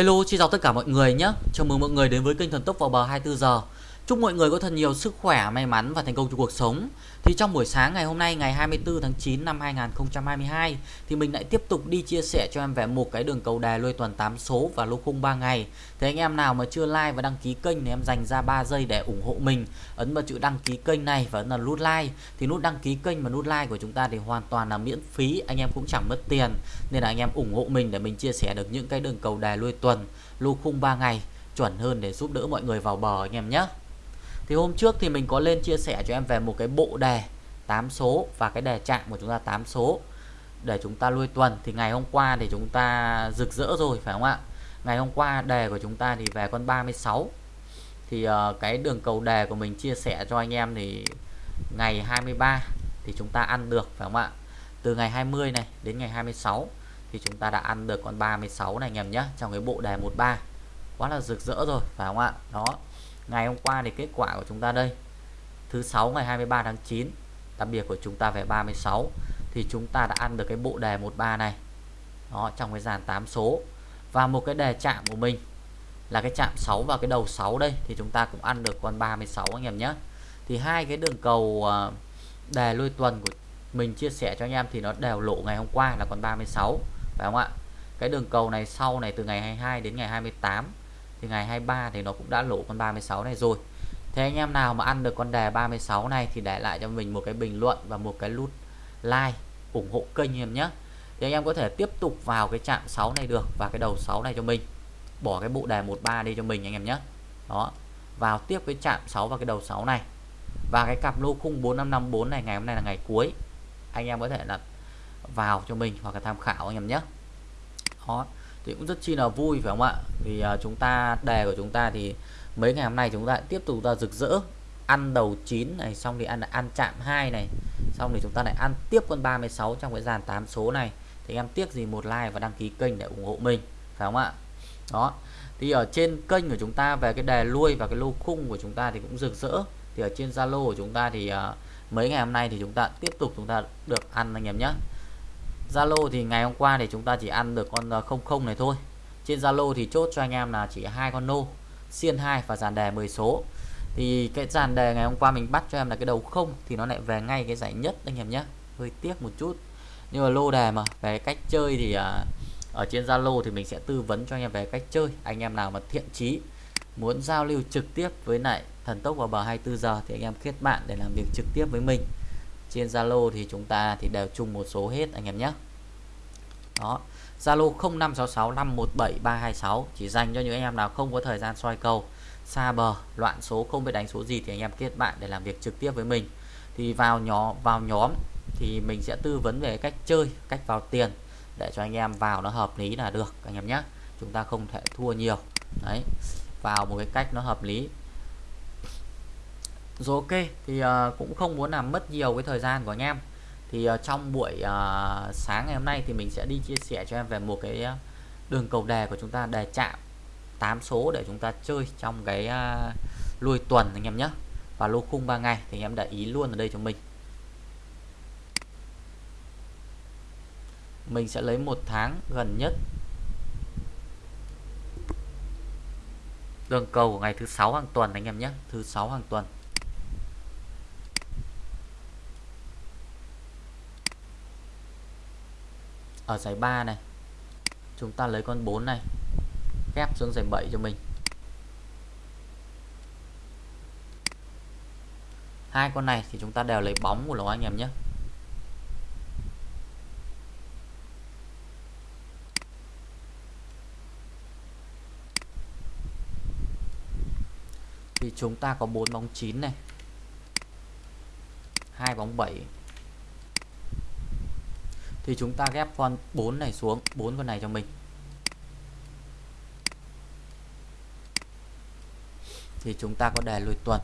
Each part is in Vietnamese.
Hello, xin chào tất cả mọi người nhé. Chào mừng mọi người đến với kênh Thần Tốc vào bờ 24 giờ. Chúc mọi người có thật nhiều sức khỏe, may mắn và thành công trong cuộc sống. Thì trong buổi sáng ngày hôm nay ngày 24 tháng 9 năm 2022 thì mình lại tiếp tục đi chia sẻ cho em về một cái đường cầu đề lôi tuần 8 số và lô khung 3 ngày. Thế anh em nào mà chưa like và đăng ký kênh thì em dành ra 3 giây để ủng hộ mình. Ấn vào chữ đăng ký kênh này và ấn vào nút like. Thì nút đăng ký kênh và nút like của chúng ta thì hoàn toàn là miễn phí, anh em cũng chẳng mất tiền. Nên là anh em ủng hộ mình để mình chia sẻ được những cái đường cầu đề lôi tuần, lô khung 3 ngày chuẩn hơn để giúp đỡ mọi người vào bờ anh em nhé. Thì hôm trước thì mình có lên chia sẻ cho em về một cái bộ đề 8 số và cái đề chạm của chúng ta 8 số để chúng ta lui tuần. Thì ngày hôm qua thì chúng ta rực rỡ rồi phải không ạ? Ngày hôm qua đề của chúng ta thì về con 36 thì uh, cái đường cầu đề của mình chia sẻ cho anh em thì ngày 23 thì chúng ta ăn được phải không ạ? Từ ngày 20 này đến ngày 26 thì chúng ta đã ăn được con 36 này anh em nhé trong cái bộ đề 13 quá là rực rỡ rồi phải không ạ? Đó ngày hôm qua thì kết quả của chúng ta đây. Thứ sáu ngày 23 tháng 9 đặc biệt của chúng ta về 36 thì chúng ta đã ăn được cái bộ đề 13 này. Đó, trong cái dàn 8 số. Và một cái đề chạm của mình là cái chạm 6 và cái đầu 6 đây, thì chúng ta cũng ăn được con 36 anh em nhé. Thì hai cái đường cầu ờ, đề lôi tuần của mình chia sẻ cho anh em thì nó đều lộ ngày hôm qua là con 36 phải không ạ? Cái đường cầu này sau này từ ngày 22 đến ngày 28 thì ngày 23 thì nó cũng đã lỗ con 36 này rồi. Thế anh em nào mà ăn được con đề 36 này thì để lại cho mình một cái bình luận và một cái nút like ủng hộ kênh em nhé. Thì anh em có thể tiếp tục vào cái chạm 6 này được và cái đầu 6 này cho mình. Bỏ cái bộ đề 13 đi cho mình anh em nhé. Đó. Vào tiếp cái chạm 6 và cái đầu 6 này. Và cái cặp lô khung 4554 này, ngày hôm nay là ngày cuối. Anh em có thể là vào cho mình hoặc là tham khảo anh em nhé. Đó thì cũng rất chi là vui phải không ạ? Thì uh, à, chúng ta đề của chúng ta thì mấy ngày hôm nay chúng ta tiếp tục ra rực rỡ. Ăn đầu 9 này xong thì ăn ăn chạm 2 này xong thì chúng ta lại ăn tiếp con 36 trong cái dàn 8 số này. Thì em tiếc gì một like và đăng ký kênh để ủng hộ mình phải không ạ? Đó. Thì ở trên kênh của chúng ta về cái đề lui và cái lô khung của chúng ta thì cũng rực rỡ. Thì ở trên Zalo của chúng ta thì uh, mấy ngày hôm nay thì chúng ta tiếp tục chúng ta được ăn anh em nhé. Zalo thì ngày hôm qua thì chúng ta chỉ ăn được con ờ, 00 này thôi. Trên Zalo thì chốt cho anh em là chỉ hai con nô xiên 2 và dàn đề 10 số. Thì cái dàn đề ngày hôm qua mình bắt cho em là cái đầu không thì nó lại về ngay cái giải nhất anh em nhé. Hơi tiếc một chút. Nhưng mà lô đề mà về cách chơi thì à, ở trên Zalo thì mình sẽ tư vấn cho anh em về cách chơi. Anh em nào mà thiện chí muốn giao lưu trực tiếp với lại thần tốc vào bờ 24 giờ thì anh em kết bạn để làm việc trực tiếp với mình trên Zalo thì chúng ta thì đều chung một số hết, anh em nhé. Đó, Zalo 0566517326 chỉ dành cho những anh em nào không có thời gian soi cầu xa bờ, loạn số, không biết đánh số gì thì anh em kết bạn để làm việc trực tiếp với mình. Thì vào nhóm vào nhóm thì mình sẽ tư vấn về cách chơi, cách vào tiền để cho anh em vào nó hợp lý là được, anh em nhé. Chúng ta không thể thua nhiều. Đấy, vào một cái cách nó hợp lý rồi ok thì uh, cũng không muốn làm mất nhiều cái thời gian của anh em. Thì uh, trong buổi uh, sáng ngày hôm nay thì mình sẽ đi chia sẻ cho em về một cái đường cầu đề của chúng ta đề chạm 8 số để chúng ta chơi trong cái uh, lùi tuần anh em nhé. Và lô khung 3 ngày thì anh em để ý luôn ở đây cho mình. Mình sẽ lấy một tháng gần nhất. Đường cầu của ngày thứ sáu hàng tuần anh em nhé thứ sáu hàng tuần. Ở giải 3 này. Chúng ta lấy con 4 này, ghép xuống giải 7 cho mình. Hai con này thì chúng ta đều lấy bóng của nó anh em nhé. Thì chúng ta có bốn bóng 9 này. Hai bóng 7 thì chúng ta ghép con 4 này xuống, bốn con này cho mình. Thì chúng ta có đề lùi tuần.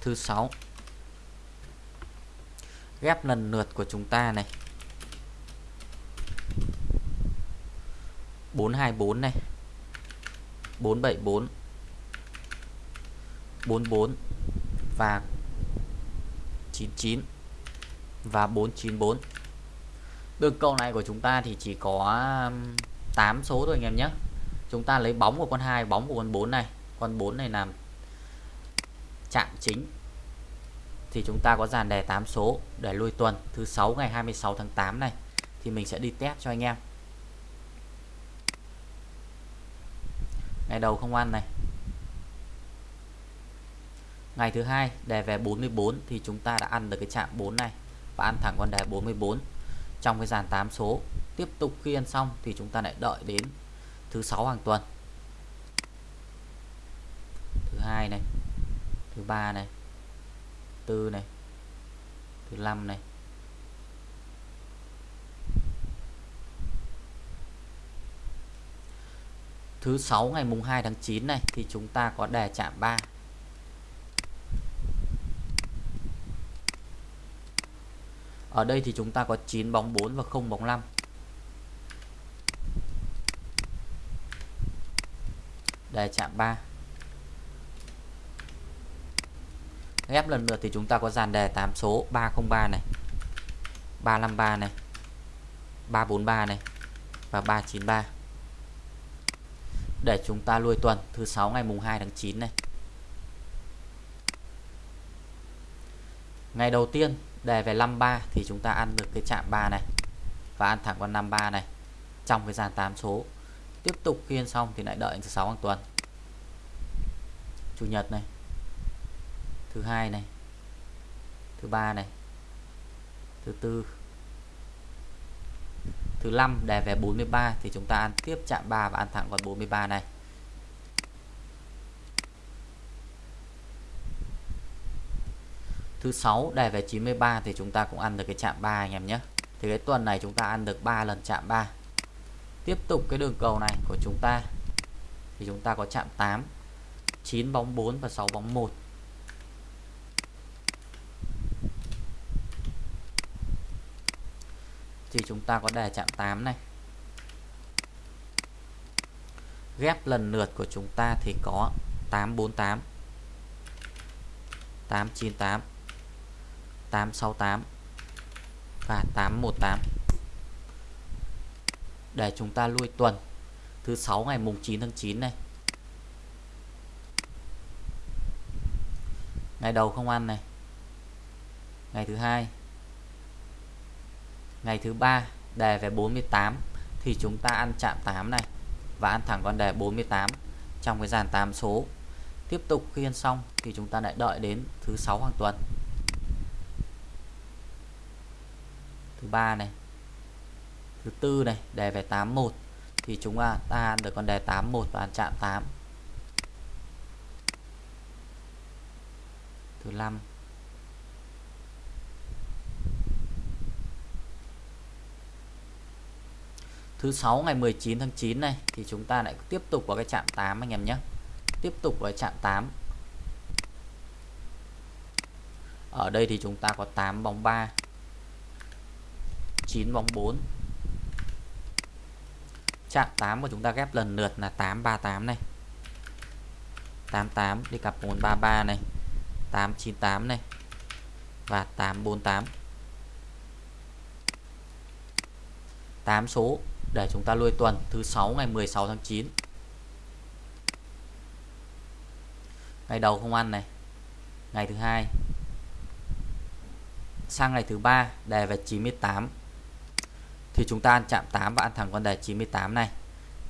Thứ sáu. Ghép lần lượt của chúng ta này. 424 này. 474 44 và 99 và 494 đường cầu này của chúng ta thì chỉ có um, 8 số thôi anh em nhé. Chúng ta lấy bóng của con 2 bóng của con 4 này. Con 4 này làm chạm chính. Thì chúng ta có dàn đề 8 số để lui tuần thứ 6 ngày 26 tháng 8 này. Thì mình sẽ đi test cho anh em. Ngày đầu không ăn này. Ngày thứ hai, đề về 44 thì chúng ta đã ăn được cái chạm 4 này và ăn thẳng con đề 44 trong cái dàn 8 số, tiếp tục khi ăn xong thì chúng ta lại đợi đến thứ sáu hàng tuần. Thứ hai này, thứ ba này tư này, thứ năm này thứ sáu ngày mùng 2 tháng 9 này, thì chúng ta có đề chạm 3 Ở đây thì chúng ta có 9 bóng 4 và 0 bóng 5 Đề chạm 3 Ghép lần lượt thì chúng ta có dàn đề 8 số 303 này 353 này 343 này và 393 để chúng ta lui tuần, thứ sáu ngày mùng 2 tháng 9 này. Ngày đầu tiên, đề về 53 thì chúng ta ăn được cái chạm 3 này và ăn thẳng con 53 này, trong cái dàn 8 số. Tiếp tục khi ăn xong thì lại đợi thứ sáu hàng tuần. Chủ nhật này, thứ hai này, thứ ba này, thứ tư thứ 5 đề về 43 thì chúng ta ăn tiếp chạm 3 và ăn thẳng con 43 này. Thứ 6 đề về 93 thì chúng ta cũng ăn được cái chạm 3 anh em nhé. Thì cái tuần này chúng ta ăn được 3 lần chạm 3 tiếp tục cái đường cầu này của chúng ta. Thì chúng ta có chạm 8 9 bóng 4 và 6 bóng 1 thì chúng ta có đề chạm 8 này. Ghép lần lượt của chúng ta thì có 848 898 868 và 818 để chúng ta lui tuần, thứ 6 ngày mùng 9 tháng 9 này. Ngày đầu không ăn này. Ngày thứ hai ngày thứ ba, đề về 48 thì chúng ta ăn chạm 8 này và ăn thẳng con đề 48 trong cái dàn 8 số. Tiếp tục khi ăn xong thì chúng ta lại đợi đến thứ sáu hàng tuần. Thứ ba này, thứ tư này, đề về 81 thì chúng ta ăn được con đề 81 và ăn chạm 8 thứ năm thứ sáu ngày 19 tháng 9 này, thì chúng ta lại tiếp tục vào cái chạm 8 anh em nhé. Tiếp tục vào chạm 8 ở đây thì chúng ta có 8 bóng 3 9 bóng 4 chạm 8 của chúng ta ghép lần lượt là 838 này. 88 đi cặp 433 này. 898 này. Và 848 8 số để chúng ta lui tuần, thứ 6 ngày 16 tháng 9 ngày đầu không ăn này. Ngày thứ hai. Sang ngày thứ ba, đề về 98 thì chúng ta ăn chạm 8 và ăn thẳng con đề 98 này,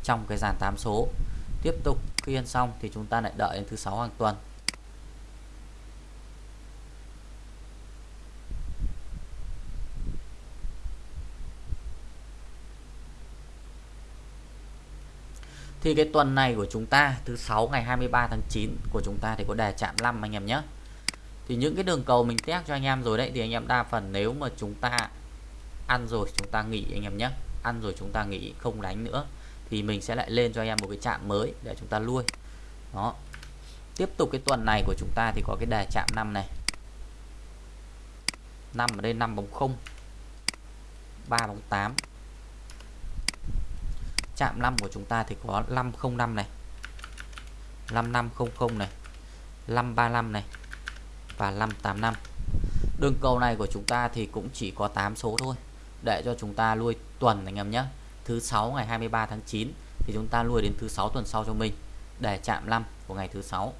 trong cái dàn 8 số. Tiếp tục khi ăn xong thì chúng ta lại đợi đến thứ sáu hàng tuần. Thì cái tuần này của chúng ta, thứ sáu ngày 23 tháng 9 của chúng ta thì có đề chạm 5 anh em nhé. Thì những cái đường cầu mình test cho anh em rồi đấy, thì anh em đa phần nếu mà chúng ta ăn rồi chúng ta nghỉ anh em nhé. Ăn rồi chúng ta nghỉ, không đánh nữa, thì mình sẽ lại lên cho anh em một cái chạm mới để chúng ta lui. Đó. Tiếp tục cái tuần này của chúng ta thì có cái đề chạm 5 này. 5 ở đây 5 bóng 0. 3 bóng 8 chạm 5 của chúng ta thì có 505 này 5500 này 535 này và 585 đường cầu này của chúng ta thì cũng chỉ có 8 số thôi. Để cho chúng ta nuôi tuần anh em nhé. Thứ 6 ngày 23 tháng 9 thì chúng ta nuôi đến thứ 6 tuần sau cho mình để chạm 5 của ngày thứ 6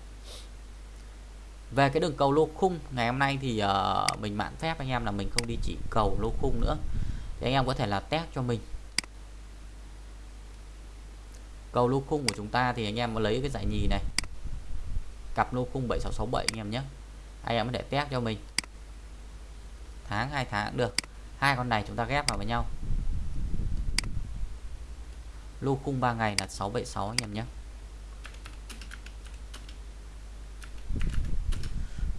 về cái đường cầu lô khung ngày hôm nay thì uh, mình mạn phép anh em là mình không đi chỉ cầu lô khung nữa. Thì anh em có thể là test cho mình cầu lô khung của chúng ta thì anh em có lấy cái giải nhì này. Cặp lô khung 7667 anh em nhé. Anh em có thể test cho mình. Tháng, hai tháng được. Hai con này chúng ta ghép vào với nhau. Lô khung 3 ngày là 676 anh em nhé.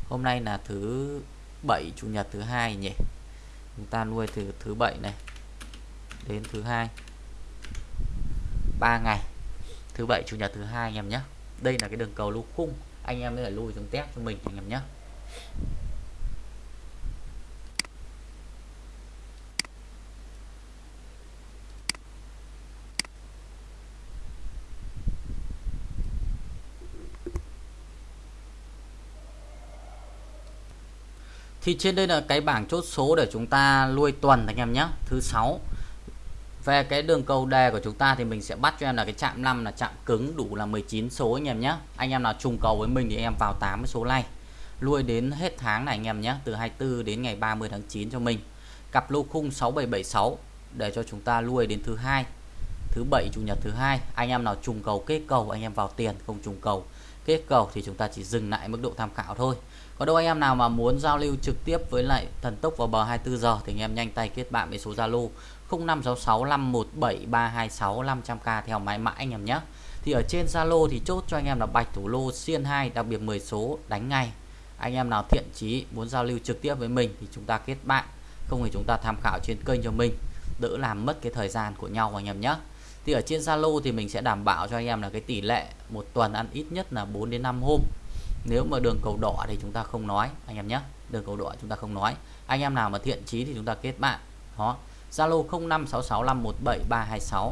Hôm nay là thứ bảy chủ nhật thứ hai nhỉ? Chúng ta nuôi từ thứ bảy này đến thứ hai. Ba ngày thứ bảy, chủ nhật thứ hai anh em nhé. Đây là cái đường cầu lô khung. Anh em mới phải lui xuống test cho mình anh em nhé. Thì trên đây là cái bảng chốt số để chúng ta nuôi tuần anh em nhé. Thứ sáu về cái đường cầu đề của chúng ta thì mình sẽ bắt cho em là cái chạm 5 là chạm cứng đủ là 19 số anh em nhé anh em nào trùng cầu với mình thì em vào 8 số này nuôi đến hết tháng này anh em nhé từ 24 đến ngày 30 tháng 9 cho mình. Cặp lô khung 6776 để cho chúng ta nuôi đến thứ hai. Thứ bảy, chủ nhật thứ hai, anh em nào trùng cầu kết cầu, anh em vào tiền, không trùng cầu kết cầu thì chúng ta chỉ dừng lại mức độ tham khảo thôi. Có đâu anh em nào mà muốn giao lưu trực tiếp với lại thần tốc vào bờ 24 giờ thì anh em nhanh tay kết bạn với số Zalo 0566 517 326 500k theo mãi mãi anh em nhé. Thì ở trên Zalo thì chốt cho anh em là bạch thủ lô, xiên 2 đặc biệt 10 số đánh ngay. Anh em nào thiện chí muốn giao lưu trực tiếp với mình thì chúng ta kết bạn. Không thì chúng ta tham khảo trên kênh cho mình. Đỡ làm mất cái thời gian của nhau anh em nhé. Thì ở trên Zalo thì mình sẽ đảm bảo cho anh em là cái tỷ lệ một tuần ăn ít nhất là 4 đến 5 hôm. Nếu mà đường cầu đỏ thì chúng ta không nói, anh em nhé. Đường cầu đỏ chúng ta không nói. Anh em nào mà thiện chí thì chúng ta kết bạn. Đó. Zalo 0566517326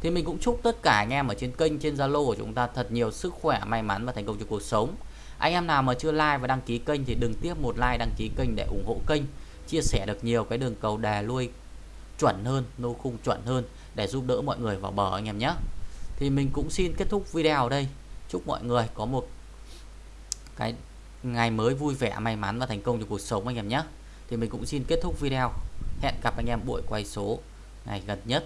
thì mình cũng chúc tất cả anh em ở trên kênh, trên Zalo của chúng ta thật nhiều sức khỏe, may mắn và thành công trong cuộc sống. Anh em nào mà chưa like và đăng ký kênh thì đừng tiếp một like, đăng ký kênh để ủng hộ kênh. Chia sẻ được nhiều cái đường cầu đà lui chuẩn hơn, nô khung chuẩn hơn để giúp đỡ mọi người vào bờ anh em nhé. Thì mình cũng xin kết thúc video ở đây. Chúc mọi người có một cái ngày mới vui vẻ, may mắn và thành công trong cuộc sống anh em nhé. Thì mình cũng xin kết thúc video hẹn gặp anh em buổi quay số ngày gần nhất.